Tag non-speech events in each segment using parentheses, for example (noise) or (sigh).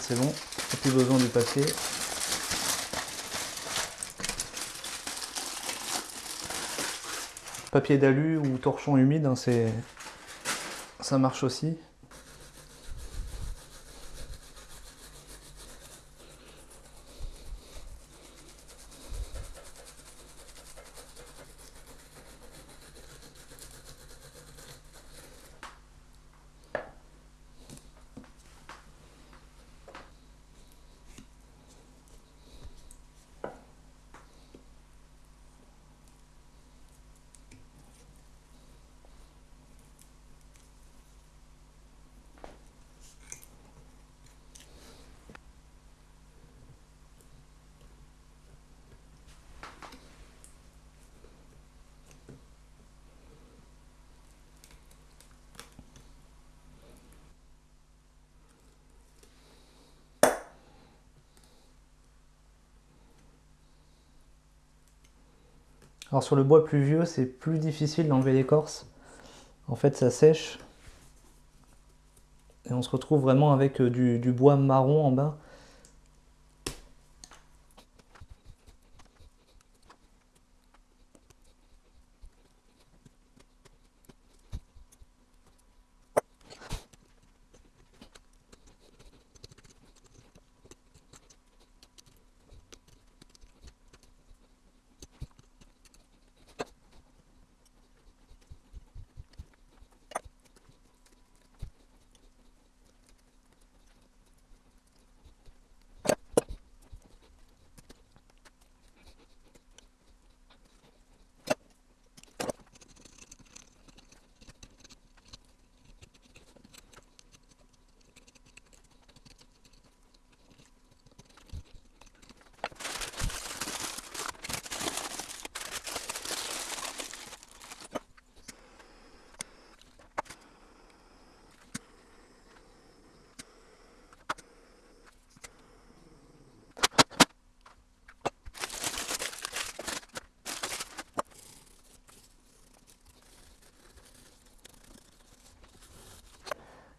c'est bon. Plus besoin du papier. Papier d'alu ou torchon humide, hein, ça marche aussi. Alors sur le bois plus vieux, c'est plus difficile d'enlever l'écorce. En fait, ça sèche. Et on se retrouve vraiment avec euh, du bois marron en bas.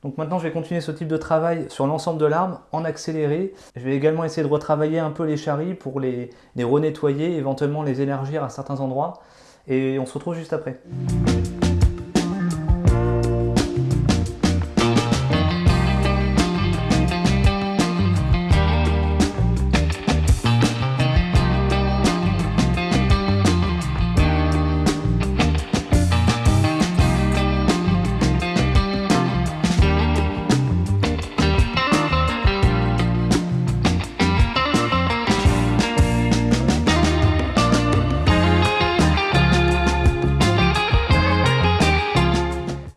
Donc maintenant, je vais continuer ce type de travail sur l'ensemble de l'arbre en accéléré. Je vais également essayer de retravailler un peu les charries pour les, les renettoyer, éventuellement les élargir à certains endroits. Et on se retrouve juste après.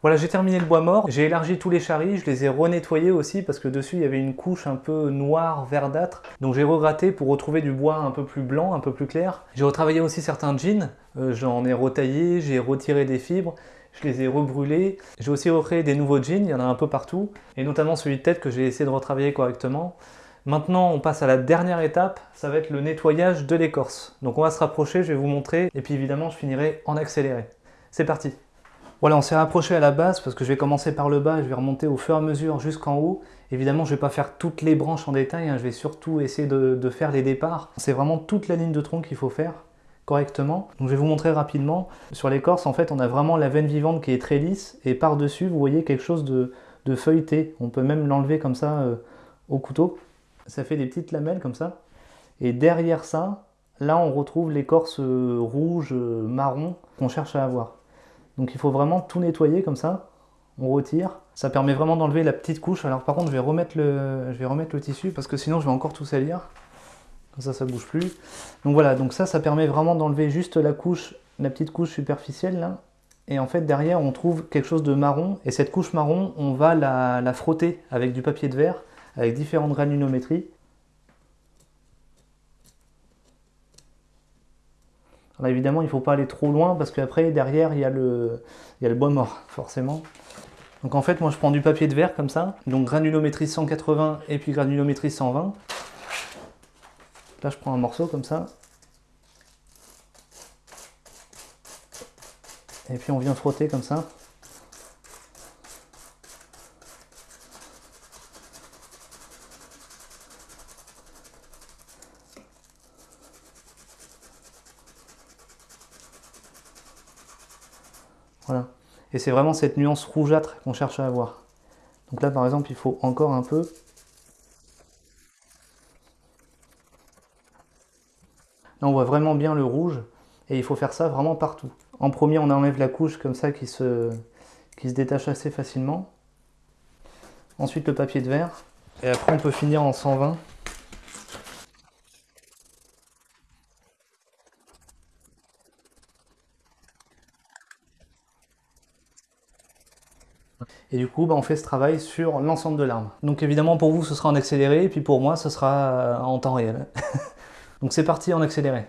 Voilà, j'ai terminé le bois mort, j'ai élargi tous les charries, je les ai renettoyés aussi parce que dessus il y avait une couche un peu noire, verdâtre. Donc j'ai regratté pour retrouver du bois un peu plus blanc, un peu plus clair. J'ai retravaillé aussi certains jeans, euh, j'en ai retaillé, j'ai retiré des fibres, je les ai rebrûlés. J'ai aussi recréé des nouveaux jeans, il y en a un peu partout, et notamment celui de tête que j'ai essayé de retravailler correctement. Maintenant, on passe à la dernière étape, ça va être le nettoyage de l'écorce. Donc on va se rapprocher, je vais vous montrer, et puis évidemment je finirai en accéléré. C'est parti voilà, on s'est rapproché à la base parce que je vais commencer par le bas et je vais remonter au fur et à mesure jusqu'en haut. Évidemment, je ne vais pas faire toutes les branches en détail, hein, je vais surtout essayer de, faire les départs. C'est vraiment toute la ligne de tronc qu'il faut faire correctement. Je vais vous montrer rapidement. Sur l'écorce, en fait, on a vraiment la veine vivante qui est très lisse et par-dessus, vous voyez quelque chose de, feuilleté. On peut même l'enlever comme ça euh, au couteau. Ça fait des petites lamelles comme ça. Et derrière ça, là, on retrouve l'écorce euh, rouge, euh, marron qu'on cherche à avoir. Donc il faut vraiment tout nettoyer comme ça. On retire. Ça permet vraiment d'enlever la petite couche. Alors par contre, je vais, remettre le, tissu parce que sinon je vais encore tout salir. Comme ça, ça bouge plus. Donc voilà, donc ça, ça permet vraiment d'enlever juste la couche, la petite couche superficielle là. Et en fait, derrière, on trouve quelque chose de marron. Et cette couche marron, on va la, la frotter avec du papier de verre, avec différentes granulométries. Évidemment, il ne faut pas aller trop loin parce qu'après, derrière, il y, a le, il y a le bois mort, forcément. Donc en fait, moi, je prends du papier de verre comme ça. Donc granulométrie 180 et puis granulométrie 120. Là, je prends un morceau comme ça. Et puis on vient frotter comme ça. Et c'est vraiment cette nuance rougeâtre qu'on cherche à avoir. Donc là, par exemple, il faut encore un peu. Là, on voit vraiment bien le rouge. Et il faut faire ça vraiment partout. En premier, on enlève la couche comme ça qui se, qui se détache assez facilement. Ensuite, le papier de verre. Et après, on peut finir en 120. Et du coup, bah, on fait ce travail sur l'ensemble de l'arme. Donc évidemment, pour vous, ce sera en accéléré, et puis pour moi, ce sera en temps réel. (laughs) Donc c'est parti en accéléré.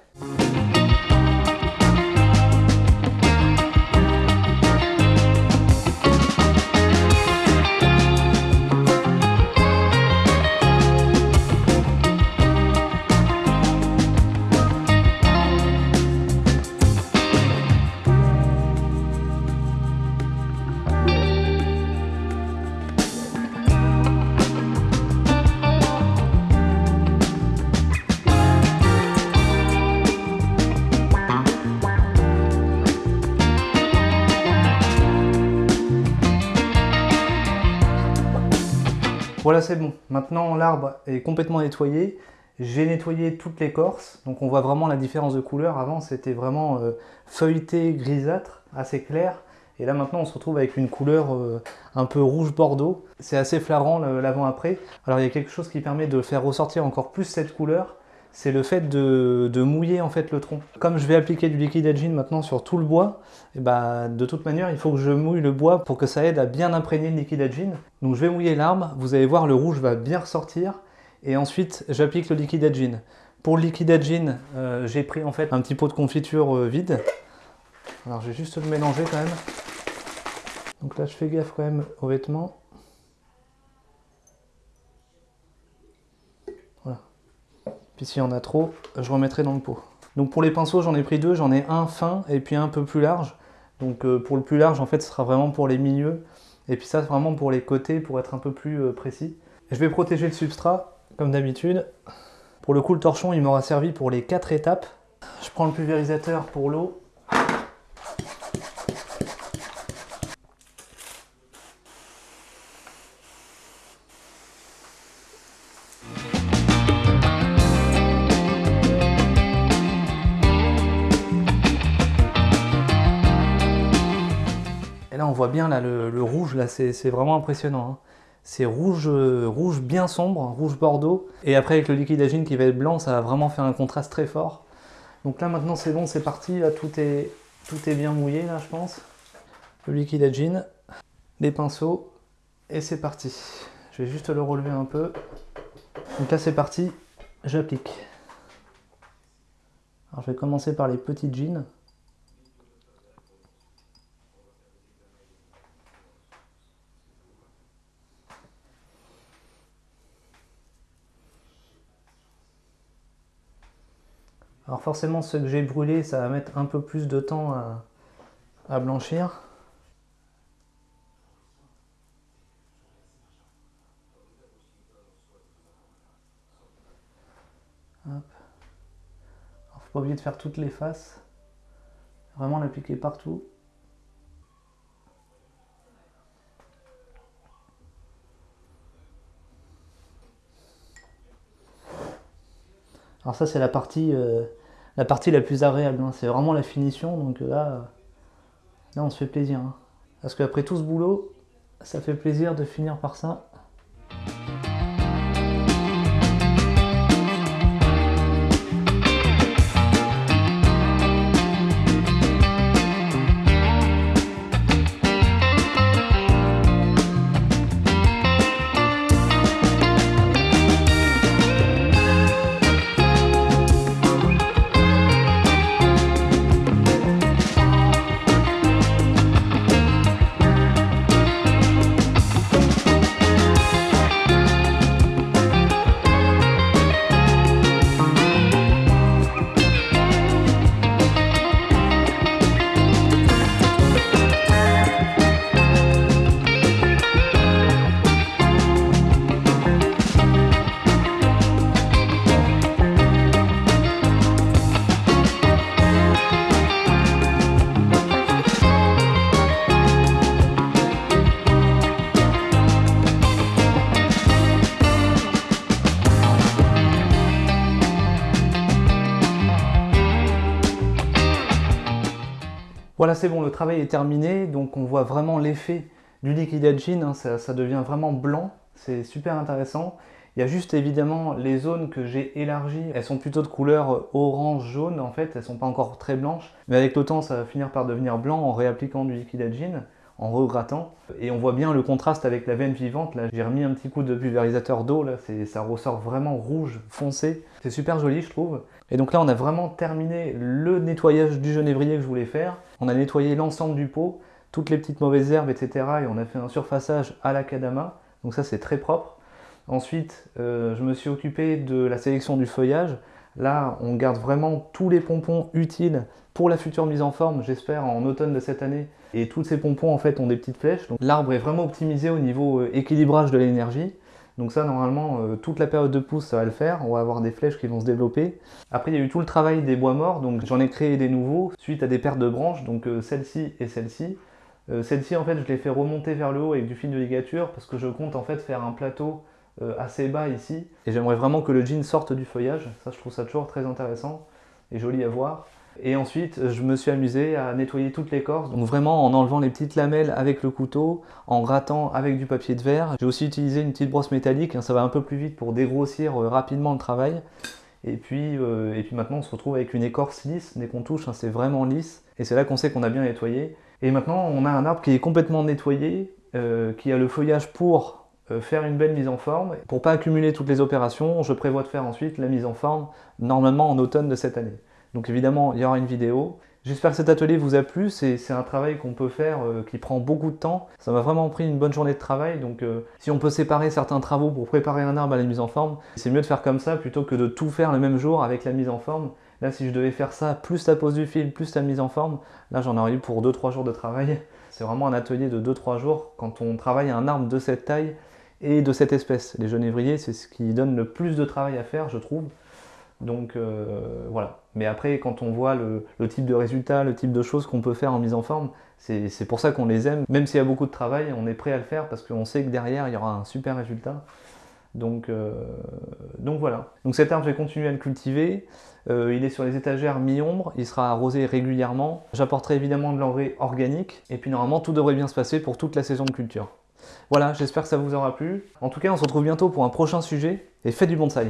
Voilà, c'est bon. Maintenant, l'arbre est complètement nettoyé. J'ai nettoyé toute l'écorce, donc on voit vraiment la différence de couleur. Avant, c'était vraiment euh, feuilleté, grisâtre, assez clair. Et là, maintenant, on se retrouve avec une couleur euh, un peu rouge-bordeaux. C'est assez flagrant l'avant-après. Alors, il y a quelque chose qui permet de faire ressortir encore plus cette couleur c'est le fait de, mouiller en fait le tronc. Comme je vais appliquer du liquide agine maintenant sur tout le bois, eh bah, de toute manière il faut que je mouille le bois pour que ça aide à bien imprégner le liquide agine. Donc je vais mouiller l'arbre, vous allez voir le rouge va bien ressortir et ensuite j'applique le liquide agine. Pour le liquide agine, euh, j'ai pris en fait un petit pot de confiture euh, vide. Alors je vais juste le mélanger quand même. Donc là je fais gaffe quand même aux vêtements. Puis s'il y en a trop, je remettrai dans le pot. Donc pour les pinceaux, j'en ai pris deux. J'en ai un fin et puis un peu plus large. Donc euh, pour le plus large, en fait, ce sera vraiment pour les milieux. Et puis ça, vraiment pour les côtés, pour être un peu plus euh, précis. Je vais protéger le substrat, comme d'habitude. Pour le coup, le torchon, il m'aura servi pour les quatre étapes. Je prends le pulvérisateur pour l'eau. Bien là le, rouge, là c'est vraiment impressionnant. Hein. C'est rouge, euh, rouge bien sombre, rouge bordeaux. Et après avec le liquide agine qui va être blanc, ça va vraiment faire un contraste très fort. Donc là maintenant c'est bon, c'est parti, là tout est, tout est bien mouillé là je pense. Le liquide agine, les pinceaux, et c'est parti. Je vais juste le relever un peu. Donc là c'est parti, j'applique. Alors je vais commencer par les petites jeans. Alors forcément, ce que j'ai brûlé, ça va mettre un peu plus de temps à, blanchir. Hop. faut pas oublier de faire toutes les faces. Vraiment l'appliquer partout. Alors ça c'est la partie euh, la partie la plus agréable. Hein. C'est vraiment la finition, donc euh, là, là on se fait plaisir. Hein. Parce qu'après tout ce boulot, ça fait plaisir de finir par ça. Voilà, c'est bon, le travail est terminé, donc on voit vraiment l'effet du liquide edging, hein, ça, devient vraiment blanc, c'est super intéressant. Il y a juste évidemment les zones que j'ai élargies, elles sont plutôt de couleur orange-jaune en fait, elles sont pas encore très blanches, mais avec le temps ça va finir par devenir blanc en réappliquant du liquide edging en regrattant. Et on voit bien le contraste avec la veine vivante. Là, j'ai remis un petit coup de pulvérisateur d'eau. Là, ça ressort vraiment rouge foncé. C'est super joli, je trouve. Et donc là, on a vraiment terminé le nettoyage du genévrier que je voulais faire. On a nettoyé l'ensemble du pot, toutes les petites mauvaises herbes, etc. Et on a fait un surfaçage à la kadama. Donc ça, c'est très propre. Ensuite, euh, je me suis occupé de la sélection du feuillage. Là, on garde vraiment tous les pompons utiles pour la future mise en forme, j'espère en automne de cette année. Et tous ces pompons en fait ont des petites flèches. Donc l'arbre est vraiment optimisé au niveau euh, équilibrage de l'énergie. Donc ça normalement euh, toute la période de pousse ça va le faire, on va avoir des flèches qui vont se développer. Après il y a eu tout le travail des bois morts, donc j'en ai créé des nouveaux suite à des pertes de branches, donc euh, celle-ci et celle-ci. celle-ci en fait je l'ai fait remonter vers le haut avec du fil de ligature parce que je compte en fait faire un plateau assez bas ici. Et j'aimerais vraiment que le jean sorte du feuillage, ça je trouve ça toujours très intéressant et joli à voir. Et ensuite, je me suis amusé à nettoyer toute l'écorce, donc vraiment en enlevant les petites lamelles avec le couteau, en grattant avec du papier de verre. J'ai aussi utilisé une petite brosse métallique, hein, ça va un peu plus vite pour dégrossir euh, rapidement le travail. Et puis, euh, et puis maintenant, on se retrouve avec une écorce lisse. Dès qu'on touche, hein, c'est vraiment lisse. Et c'est là qu'on sait qu'on a bien nettoyé. Et maintenant, on a un arbre qui est complètement nettoyé, euh, qui a le feuillage pour faire une belle mise en forme. Pour pas accumuler toutes les opérations, je prévois de faire ensuite la mise en forme, normalement en automne de cette année. Donc évidemment, il y aura une vidéo. J'espère que cet atelier vous a plu, c'est un travail qu'on peut faire euh, qui prend beaucoup de temps. Ça m'a vraiment pris une bonne journée de travail, donc euh, si on peut séparer certains travaux pour préparer un arbre à la mise en forme, c'est mieux de faire comme ça plutôt que de tout faire le même jour avec la mise en forme. Là, si je devais faire ça, plus la pose du fil, plus la mise en forme, là j'en aurais eu pour 2-3 jours de travail. (laughs) C'est vraiment un atelier de 2-3 jours quand on travaille un arbre de cette taille et de cette espèce. Les genévriers, c'est ce qui donne le plus de travail à faire, je trouve. Donc euh, voilà. Mais après, quand on voit le, type de résultat, le type de choses qu'on peut faire en mise en forme, c'est pour ça qu'on les aime. Même s'il y a beaucoup de travail, on est prêt à le faire parce qu'on sait que derrière, il y aura un super résultat. Donc, euh, voilà. Donc cet arbre, je vais continuer à le cultiver. Euh, il est sur les étagères mi-ombre, il sera arrosé régulièrement. J'apporterai évidemment de l'engrais organique. Et puis normalement, tout devrait bien se passer pour toute la saison de culture. Voilà, j'espère que ça vous aura plu. En tout cas, on se retrouve bientôt pour un prochain sujet. Et faites du bonsaï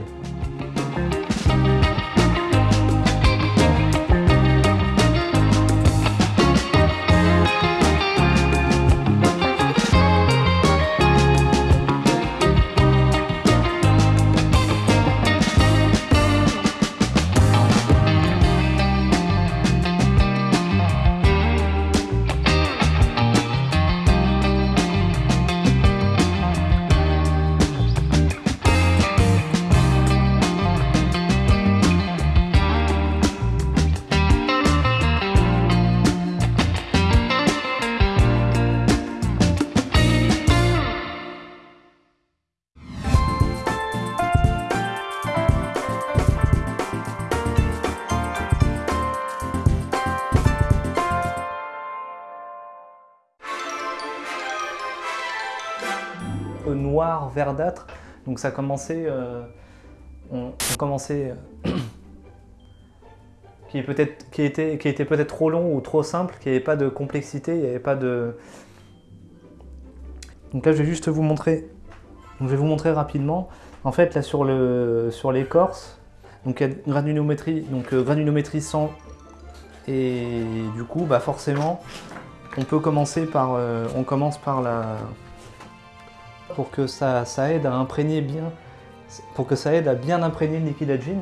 noir verdâtre. Donc ça commençait, euh, on, commençait, euh, (coughs) qui, peut qui, était, qui était peut-être trop long ou trop simple, qui avait pas de complexité, il n'y avait pas de... Donc là je vais juste vous montrer, je vais vous montrer rapidement. En fait là sur le sur l'écorce, donc il y a granulométrie, donc euh, granulométrie 100 et du coup bah forcément on peut commencer par, on commence par la, pour que ça, aide à imprégner bien, pour que ça aide à bien imprégner le liquide à gin.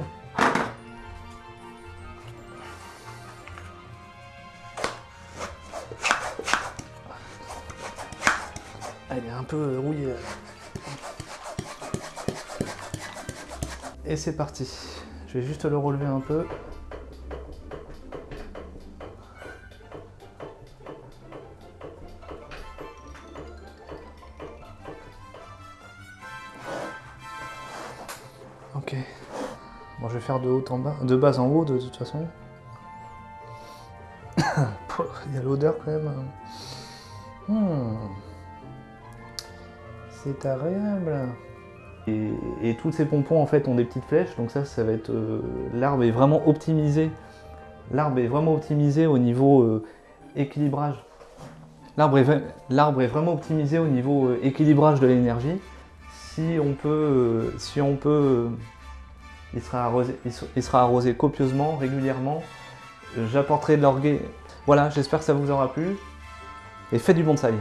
Elle est un peu rouillée. Et c'est parti. Je vais juste le relever un peu. De haut en bas, de bas en haut de, toute façon. (coughs) Il y a l'odeur quand même. Hmm. C'est agréable. Et, et, tous ces pompons en fait ont des petites flèches, donc ça, ça va être... Euh, l'arbre est vraiment optimisé. L'arbre est vraiment optimisé au niveau euh, équilibrage. L'arbre est, est, vraiment optimisé au niveau euh, équilibrage de l'énergie. Si on peut, si on peut il, sera arrosé, copieusement, régulièrement. J'apporterai de l'orgueil. Voilà, j'espère que ça vous aura plu. Et faites du bonsaï